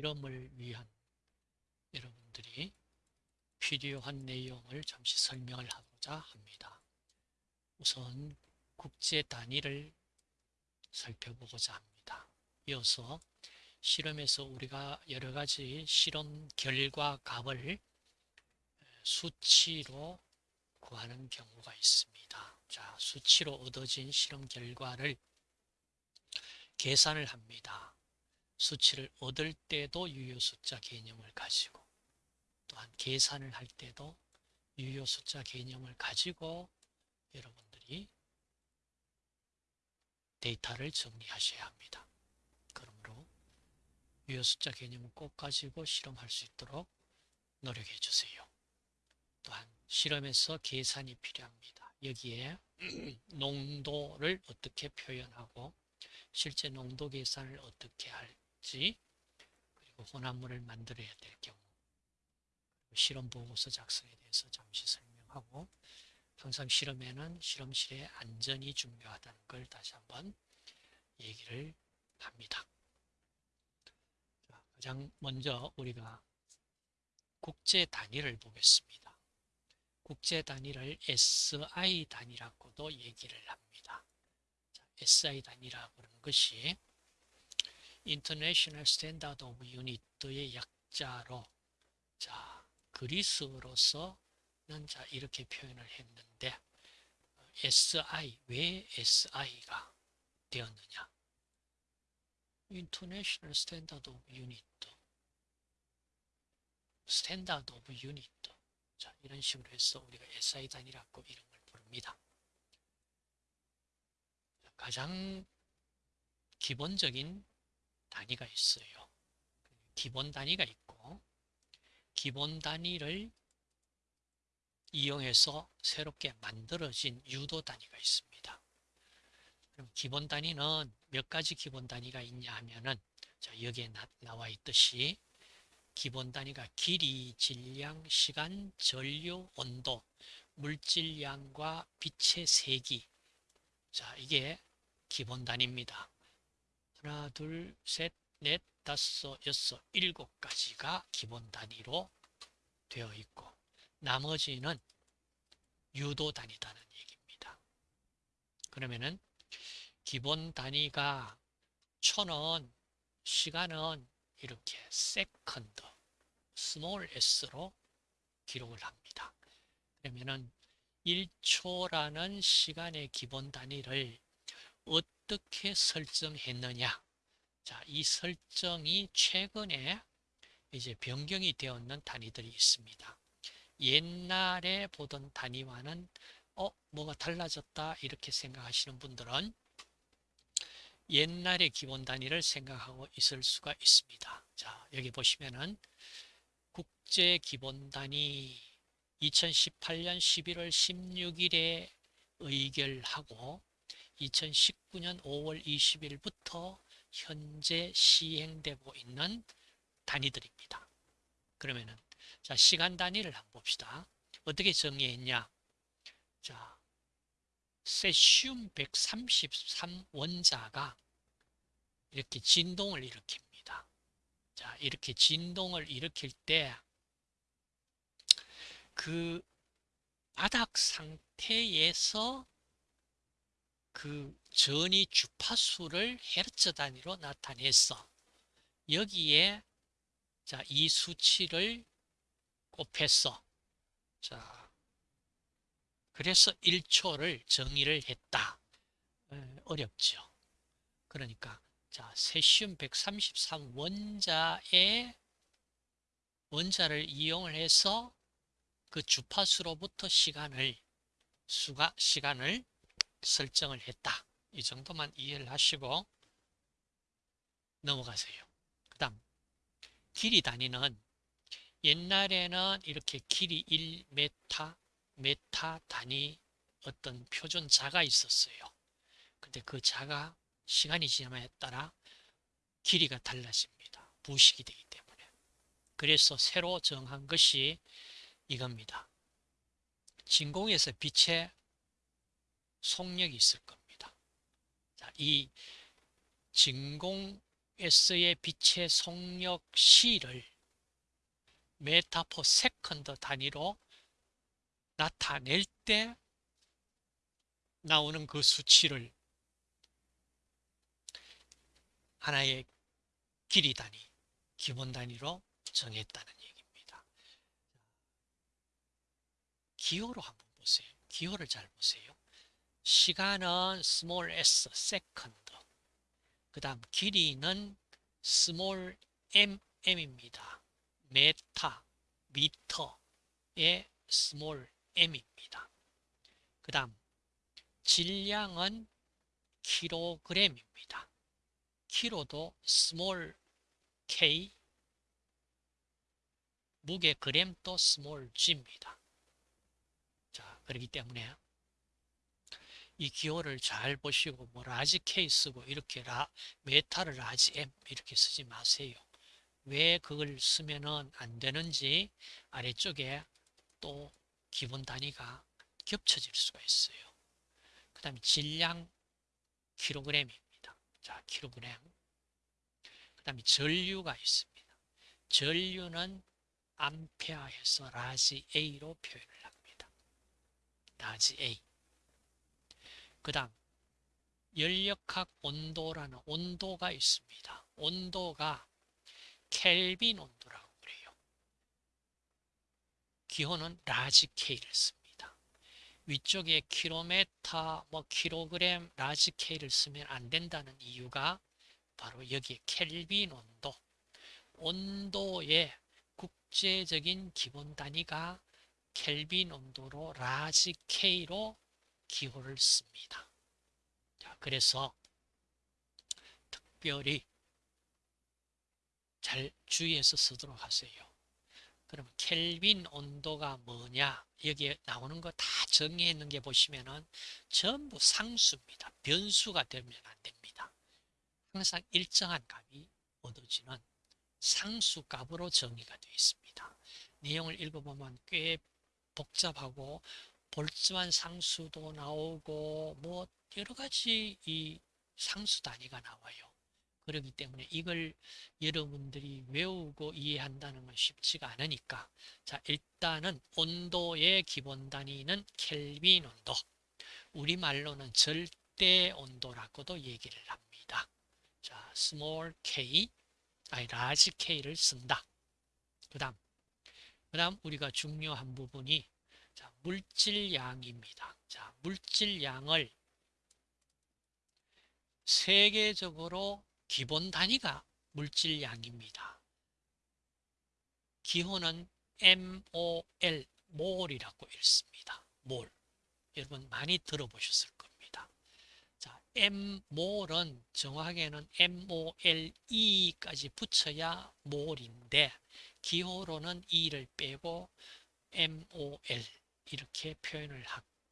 실험을 위한 여러분들이 필요한 내용을 잠시 설명을 하고자 합니다. 우선 국제 단위를 살펴보고자 합니다. 이어서 실험에서 우리가 여러 가지 실험 결과 값을 수치로 구하는 경우가 있습니다. 자, 수치로 얻어진 실험 결과를 계산을 합니다. 수치를 얻을 때도 유효 숫자 개념을 가지고 또한 계산을 할 때도 유효 숫자 개념을 가지고 여러분들이 데이터를 정리하셔야 합니다. 그러므로 유효 숫자 개념을 꼭 가지고 실험할 수 있도록 노력해 주세요. 또한 실험에서 계산이 필요합니다. 여기에 농도를 어떻게 표현하고 실제 농도 계산을 어떻게 할 지 그리고 혼합물을 만들어야 될 경우 실험 보고서 작성에 대해서 잠시 설명하고 항상 실험에는 실험실의 안전이 중요하다는 걸 다시 한번 얘기를 합니다. 가장 먼저 우리가 국제 단위를 보겠습니다. 국제 단위를 SI 단위라고도 얘기를 합니다. 자, SI 단위라고 하는 것이 International Standard of Unit의 약자로 자, 그리스어로서는 자, 이렇게 표현을 했는데 SI, 왜 SI가 되었느냐? International Standard of Unit Standard of Unit 자, 이런 식으로 해서 우리가 SI 단위라고 이름을 부릅니다. 가장 기본적인 단위가 있어요. 기본 단위가 있고 기본 단위를 이용해서 새롭게 만들어진 유도 단위가 있습니다. 그럼 기본 단위는 몇 가지 기본 단위가 있냐 하면은 자, 여기에 나, 나와 있듯이 기본 단위가 길이, 질량, 시간, 전류, 온도, 물질량과 빛의 세기. 자, 이게 기본 단위입니다. 하나, 둘, 셋, 넷, 다섯, 여섯, 일곱 가지가 기본 단위로 되어 있고 나머지는 유도 단위다는 얘기입니다. 그러면은 기본 단위가 초는 시간은 이렇게 second, small s로 기록을 합니다. 그러면은 1초라는 시간의 기본 단위를 어떻게 설정했느냐? 자, 이 설정이 최근에 이제 변경이 되었는 단위들이 있습니다. 옛날에 보던 단위와는 어, 뭐가 달라졌다 이렇게 생각하시는 분들은 옛날의 기본 단위를 생각하고 있을 수가 있습니다. 자, 여기 보시면은 국제 기본 단위 2018년 11월 16일에 의결하고 2019년 5월 20일부터 현재 시행되고 있는 단위들입니다. 그러면은 자 시간 단위를 한번 봅시다. 어떻게 정의했냐? 자 세슘 133 원자가 이렇게 진동을 일으킵니다. 자, 이렇게 진동을 일으킬 때 그 바닥 상태에서 그 전이 주파수를 헤르츠 단위로 나타내서 여기에 자, 이 수치를 곱해서 자, 그래서 1초를 정의를 했다. 어렵죠. 그러니까 자 세슘 133 원자의 원자를 이용을 해서 그 주파수로부터 시간을 수가 시간을 설정을 했다. 이 정도만 이해를 하시고 넘어가세요. 그 다음 길이 단위는 옛날에는 이렇게 길이 1m 메타 단위 어떤 표준 자가 있었어요. 근데 그 자가 시간이 지남에 따라 길이가 달라집니다. 부식이 되기 때문에. 그래서 새로 정한 것이 이겁니다. 진공에서 빛의 속력이 있을 겁니다. 자, 이 진공 S의 빛의 속력 C를 메타 per second 단위로 나타낼 때 나오는 그 수치를 하나의 길이 단위, 기본 단위로 정했다는 얘기입니다. 기호로 한번 보세요. 기호를 잘 보세요. 시간은 small s, second. 그 다음 길이는 small mm입니다. 메타, 미터의 small m입니다. 그 다음 질량은 킬로그램입니다. 키로도 small k, 무게 그램도 small g입니다. 자, 그렇기 때문에 이 기호를 잘 보시고 뭐 large K 쓰고 이렇게 라, 메타를 large M 이렇게 쓰지 마세요. 왜 그걸 쓰면은 안 되는지 아래쪽에 또 기본 단위가 겹쳐질 수가 있어요. 그 다음에 질량 킬로그램입니다. 자, 킬로그램. 그 다음에 전류가 있습니다. 전류는 암페어에서 large A로 표현을 합니다. large A. 그 다음 열역학 온도라는 온도가 있습니다. 온도가 켈빈 온도라고 그래요. 기호는 large K를 씁니다. 위쪽에 킬로메타, 뭐 킬로그램, large K를 쓰면 안 된다는 이유가 바로 여기에 켈빈 온도, 온도의 국제적인 기본 단위가 켈빈 온도로 large K로 기호를 씁니다. 자, 그래서 특별히 잘 주의해서 쓰도록 하세요. 그러면 켈빈 온도가 뭐냐? 여기에 나오는 거 다 정의해 있는 게 보시면은 전부 상수입니다. 변수가 되면 안 됩니다. 항상 일정한 값이 얻어지는 상수 값으로 정의가 되어 있습니다. 내용을 읽어보면 꽤 복잡하고 볼츠만 상수도 나오고 뭐 여러 가지 이 상수 단위가 나와요. 그렇기 때문에 이걸 여러분들이 외우고 이해한다는 건 쉽지가 않으니까 자 일단은 온도의 기본 단위는 켈빈 온도 우리말로는 절대 온도라고도 얘기를 합니다. 자 small k 아니 large k를 쓴다. 그 다음 그 다음 우리가 중요한 부분이 자, 물질량입니다. 자, 물질량을 세계적으로 기본 단위가 물질량입니다. 기호는 MOL, 몰이라고 읽습니다. 몰. 여러분 많이 들어보셨을 겁니다. 자, Mmol은 정확하게는 MOLE까지 붙여야 몰인데 기호로는 E를 빼고 MOL 이렇게 표현을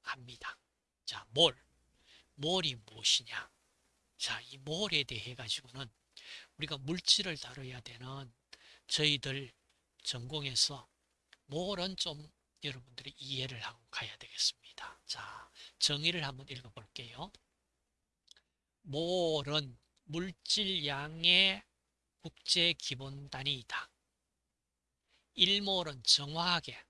합니다. 자, 몰. 몰이 무엇이냐? 자, 이 몰에 대해 가지고는 우리가 물질을 다뤄야 되는 저희들 전공에서 몰은 좀 여러분들이 이해를 하고 가야 되겠습니다. 자, 정의를 한번 읽어볼게요. 몰은 물질량의 국제 기본 단위이다. 1몰은 정확하게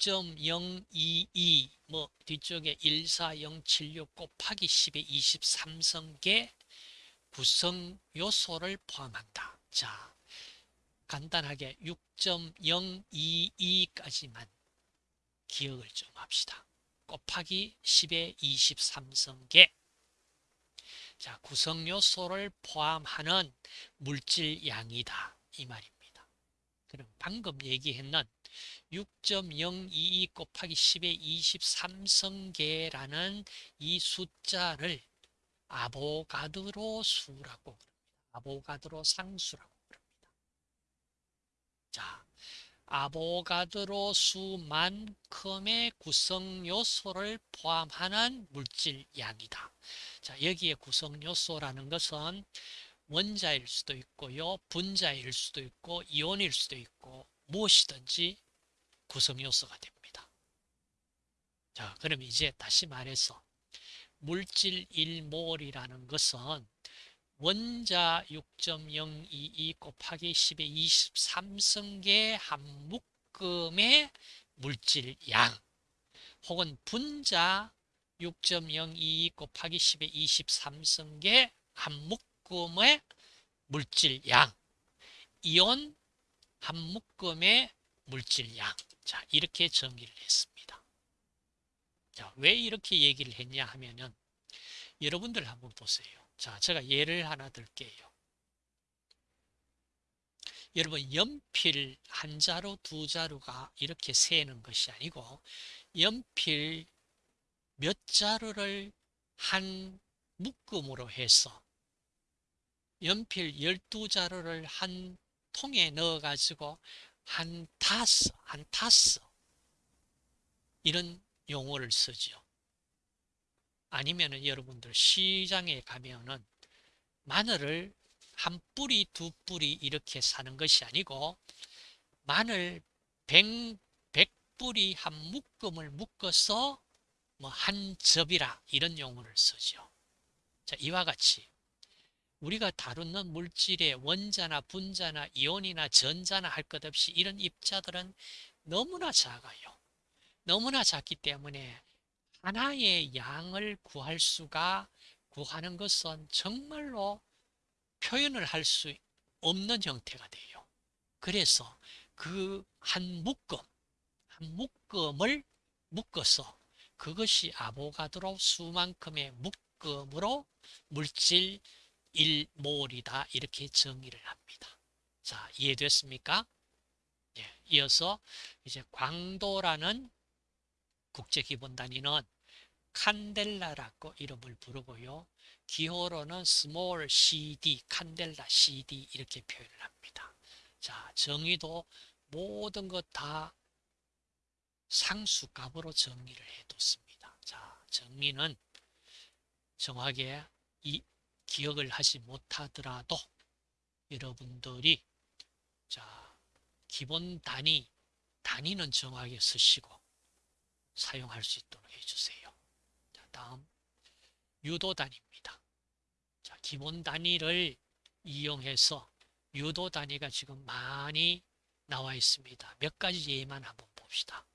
6.022, 뭐 뒤쪽에 14076 곱하기 10의 23성계 구성 요소를 포함한다. 자, 간단하게 6.022까지만 기억을 좀 합시다. 곱하기 10의 23성계 자, 구성 요소를 포함하는 물질 양이다. 이 말입니다. 그럼 방금 얘기했는 6.022 곱하기 10의 23성계라는 이 숫자를 아보가드로 수라고 그럽니다. 아보가드로 상수라고 그럽니다. 자, 아보가드로 수만큼의 구성 요소를 포함하는 물질 양이다. 자, 여기에 구성 요소라는 것은 원자일 수도 있고요, 분자일 수도 있고, 이온일 수도 있고, 무엇이든지 구성 요소가 됩니다. 자, 그럼 이제 다시 말해서 물질 1몰이라는 것은 원자 6.022 곱하기 10의 23승계 한 묶음의 물질량 혹은 분자 6.022 곱하기 10의 23승계 한 묶음의 물질량 이온 한 묶음의 물질량 자 이렇게 정의를 했습니다. 자, 왜 이렇게 얘기를 했냐 하면은 여러분들 한번 보세요. 자, 제가 예를 하나 들게요. 여러분 연필 한 자루 두 자루가 이렇게 세는 것이 아니고 연필 몇 자루를 한 묶음으로 해서 연필 12자루를 한 통에 넣어 가지고 한 타스 한 타스 이런 용어를 쓰죠. 아니면은 여러분들 시장에 가면은 마늘을 한 뿌리 두 뿌리 이렇게 사는 것이 아니고 마늘 100, 100뿌리 한 묶음을 묶어서 뭐 한 접이라 이런 용어를 쓰죠. 자, 이와 같이 우리가 다루는 물질의 원자나 분자나 이온이나 전자나 할 것 없이 이런 입자들은 너무나 작아요. 너무나 작기 때문에 하나의 양을 구할 수가 구하는 것은 정말로 표현을 할 수 없는 형태가 돼요. 그래서 그 한 묶음, 한 묶음을 묶어서 그것이 아보가드로 수만큼의 묶음으로 물질 1몰이다 이렇게 정의를 합니다. 자 이해됐습니까? 예, 이어서 이제 광도라는 국제기본 단위는 칸델라라고 이름을 부르고요. 기호로는 small cd, 칸델라 cd 이렇게 표현을 합니다. 자, 정의도 모든 것 다 상수값으로 정리를 해뒀습니다. 자, 정리는 정확하게 이 기억을 하지 못하더라도 여러분들이 자, 기본 단위, 단위는 정확하게 쓰시고 사용할 수 있도록 해주세요. 자, 다음 유도 단위입니다. 자, 기본 단위를 이용해서 유도 단위가 지금 많이 나와 있습니다. 몇 가지 예만 한번 봅시다.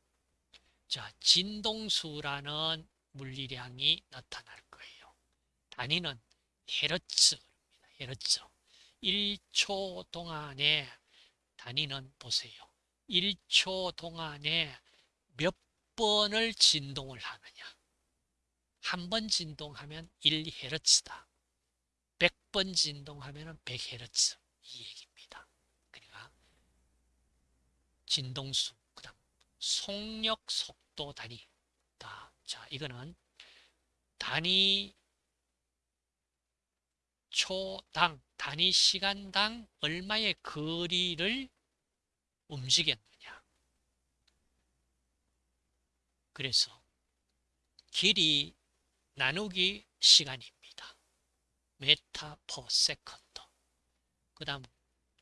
자, 진동수라는 물리량이 나타날 거예요. 단위는 헤르츠입니다. 헤르츠. 1초 동안에 단위는 보세요. 1초 동안에 몇 번을 진동을 하느냐. 한 번 진동하면 1Hz다. 100번 진동하면 100Hz. 이 얘기입니다. 그러니까 진동수, 그 다음 속력 속도 단위. 자, 이거는 단위 초당, 단위 시간당 얼마의 거리를 움직였느냐. 그래서 길이 나누기 시간입니다. 메타 per second. 그 다음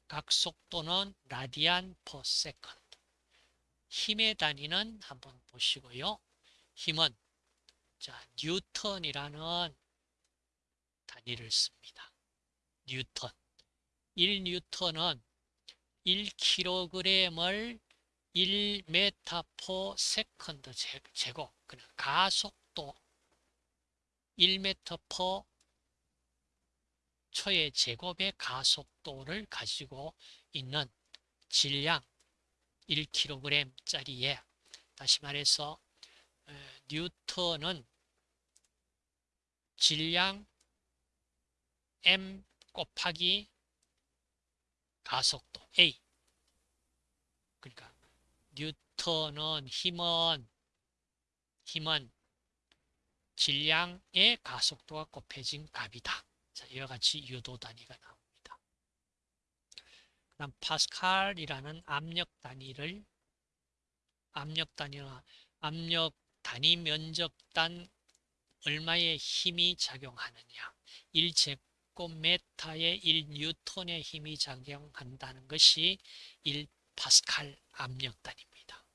각속도는 라디안 per second. 힘의 단위는 한번 보시고요. 힘은 자 뉴턴이라는 단위를 씁니다. 뉴턴. 1뉴턴은 1kg을 1m per second 제곱 그냥 가속도 1m per 초의 제곱의 가속도를 가지고 있는 질량 1kg짜리에 다시 말해서 뉴턴은 질량 m 곱하기 가속도 a 그러니까 뉴턴은 힘은 힘은 질량의 가속도가 곱해진 값이다. 자, 이와 같이 유도 단위가 나옵니다. 그 다음 파스칼이라는 압력 단위를 압력 단위와 압력 단위 면적단 얼마의 힘이 작용하느냐 1제 곱미터에 1뉴턴의 힘이 작용한다는 것이 1파스칼 압력 단위입니다.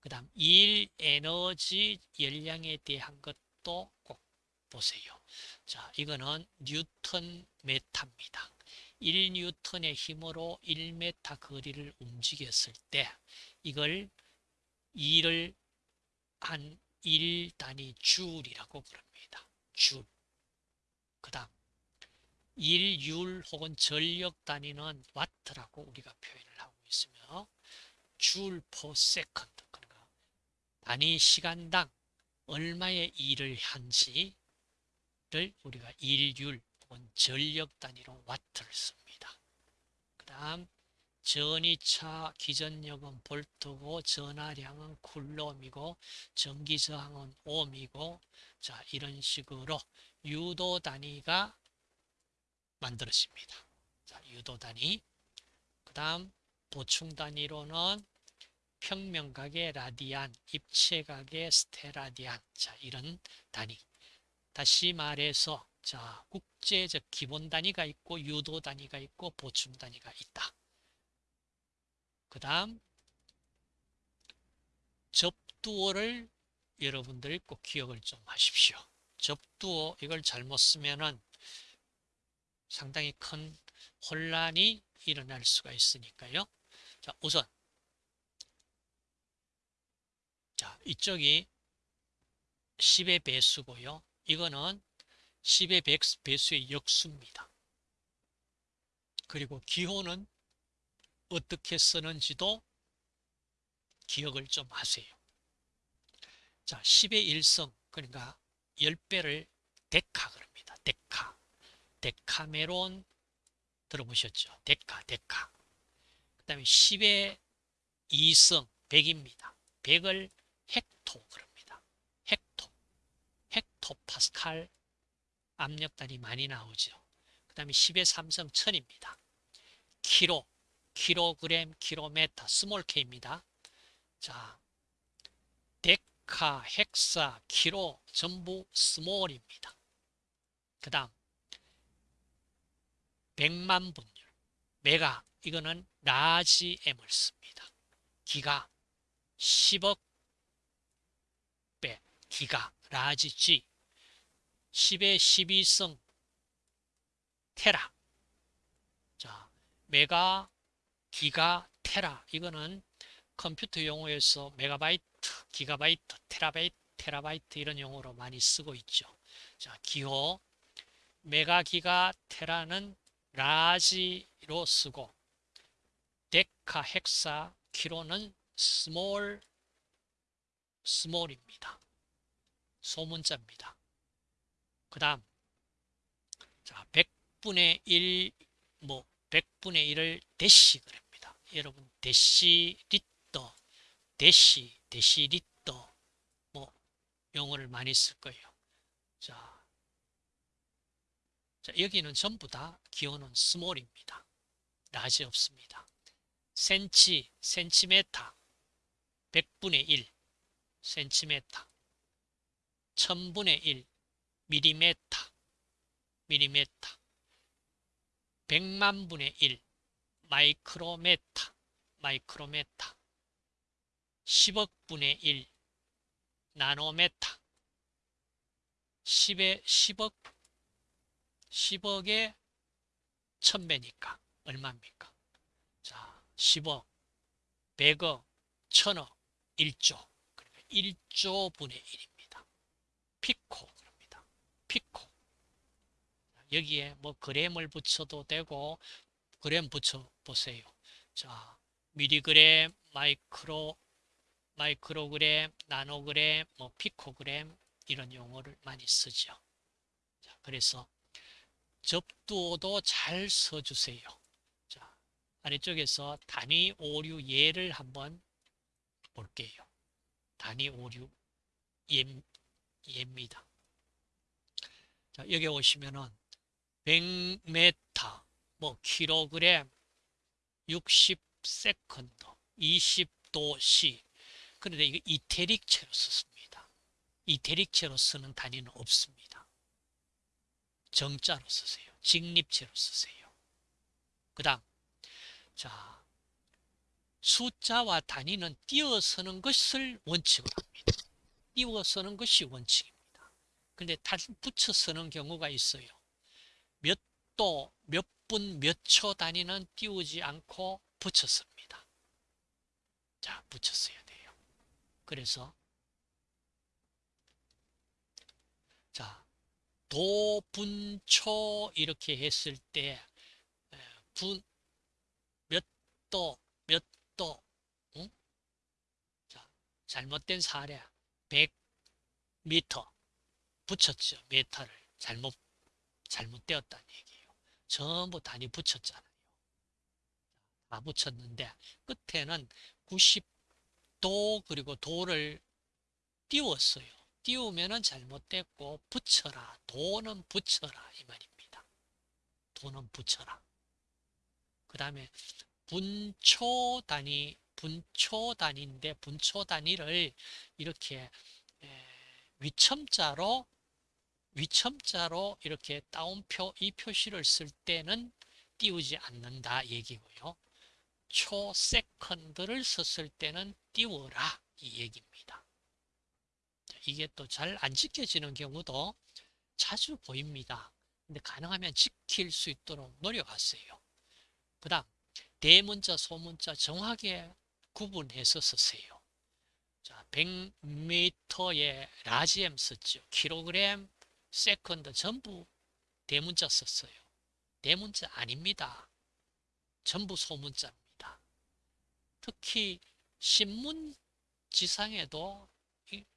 그 다음 일 에너지 열량에 대한 것도 꼭 보세요. 자, 이거는 뉴턴 메타입니다. 1뉴턴의 힘으로 1m 거리를 움직였을 때 이걸 2를 한 1단위 줄이라고 부릅니다. 줄. 그 다음 1율 혹은 전력 단위는 와트라고 우리가 표현을 하고 있으며 줄 per second 그러니까 단위 시간당 얼마의 일을 한지를 우리가 일율 혹은 전력 단위로 와트를 씁니다. 그 다음 전이차 기전력은 볼트고 전하량은 쿨롬이고 전기저항은 옴이고 자 이런 식으로 유도 단위가 만들어집니다. 자 유도 단위 그 다음 보충 단위로는 평면각의 라디안, 입체각의 스테라디안 자 이런 단위 다시 말해서 자 국제적 기본 단위가 있고 유도 단위가 있고 보충 단위가 있다. 그 다음 접두어를 여러분들이 꼭 기억을 좀 하십시오. 접두어 이걸 잘못 쓰면은 상당히 큰 혼란이 일어날 수가 있으니까요. 자, 우선 자, 이쪽이 10의 배수고요. 이거는 10의 배수의 역수입니다. 그리고 기호는 어떻게 쓰는지도 기억을 좀 하세요. 자, 10의 1성, 그러니까 10배를 데카 그럽니다. 데카. 데카메론 들어보셨죠? 데카, 데카. 그 다음에 10의 2승, 100입니다. 100을 헥토 그럽니다. 헥토. 헥토 파스칼 압력 단위 많이 나오죠. 그 다음에 10의 3승 1000입니다. 키로, 킬로그램, 킬로메터, small K입니다. 자, 데카, 헥사, 키로 전부 small입니다. 그 다음 100만 분율, 메가 이거는 large M을 씁니다. 기가 10억 배, 기가 large G 10의 12승 테라. 자, 메가 기가 테라. 이거는 컴퓨터 용어에서 메가바이트, 기가바이트, 테라바이트, 테라바이트 이런 용어로 많이 쓰고 있죠. 자, 기호. 메가 기가 테라는 large로 쓰고 데카 헥사 키로는 small small입니다. 소문자입니다. 그 다음 자 100분의 1, 뭐 100분의 1을 데시 그럽니다. 여러분 데시리터, 데시, 데시리터 뭐 용어를 많이 쓸 거예요. 자, 자 여기는 전부 다 기호는 small입니다. large 없습니다. 센치, 센치메타 100분의 1 센치메타 1000분의 1 미리메타 미리메타 100만 분의 1 마이크로메타 마이크로메타 10억 분의 1 나노메타 10의 10억 10억의 1000배니까 얼마입니까? 자, 10억, 100억, 1000억, 1조. 그러니까 1조 분의 1입니다. 피코 그럽니다. 피코. 여기에 뭐 그램을 붙여도 되고 그램 붙여 보세요. 자, 미리그램, 마이크로 마이크로그램, 나노그램, 뭐 피코그램 이런 용어를 많이 쓰죠. 자, 그래서 접두어도 잘 써주세요. 자, 아래쪽에서 단위 오류 예를 한번 볼게요. 단위 오류 예, 예입니다. 자, 여기 오시면은 100m, 뭐 킬로그램, 60 second, 20도씨. 그런데 이거 이탤릭체로 썼습니다. 이탤릭체로 쓰는 단위는 없습니다. 정자로 쓰세요. 직립체로 쓰세요. 그 다음 자 숫자와 단위는 띄어서는 것을 원칙으로 합니다. 띄어서는 것이 원칙입니다. 근데 다시 붙여 쓰는 경우가 있어요. 몇 도, 몇 분, 몇 초 단위는 띄우지 않고 붙였습니다. 자, 붙였어야 돼요. 그래서 자, 도, 분, 초 이렇게 했을 때 분, 몇 도, 몇 도, 응? 자, 잘못된 사례 100m 붙였죠. 메타를 잘못 잘못되었다는 얘기예요. 전부 단위 붙였잖아요. 다 붙였는데 끝에는 90도 그리고 도를 띄웠어요. 띄우면은 잘못됐고 붙여라. 도는 붙여라 이 말입니다. 도는 붙여라. 그 다음에 분초 단위 분초 단위인데 분초 단위를 이렇게 위첨자로 위첨자로 이렇게 따옴표 이 표시를 쓸 때는 띄우지 않는다 얘기고요. 초 세컨드를 썼을 때는 띄워라 이 얘기입니다. 이게 또 잘 안 지켜지는 경우도 자주 보입니다. 근데 가능하면 지킬 수 있도록 노력하세요. 그 다음 대문자 소문자 정확하게 구분해서 쓰세요. 자, 100m에 large M 썼죠. 킬로그램, second 전부 대문자 썼어요. 대문자 아닙니다. 전부 소문자입니다. 특히 신문 지상에도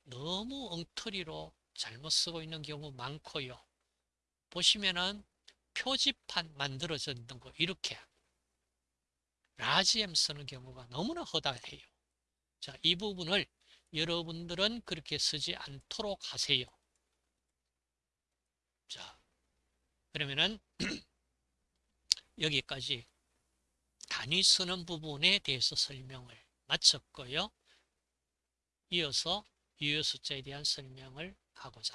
너무 엉터리로 잘못 쓰고 있는 경우 많고요. 보시면은 표지판 만들어졌는 거 이렇게 라지엠 쓰는 경우가 너무나 허다해요. 자, 이 부분을 여러분들은 그렇게 쓰지 않도록 하세요. 자, 그러면은 여기까지 단위 쓰는 부분에 대해서 설명을 마쳤고요. 이어서 유효 숫자에 대한 설명을 하고자.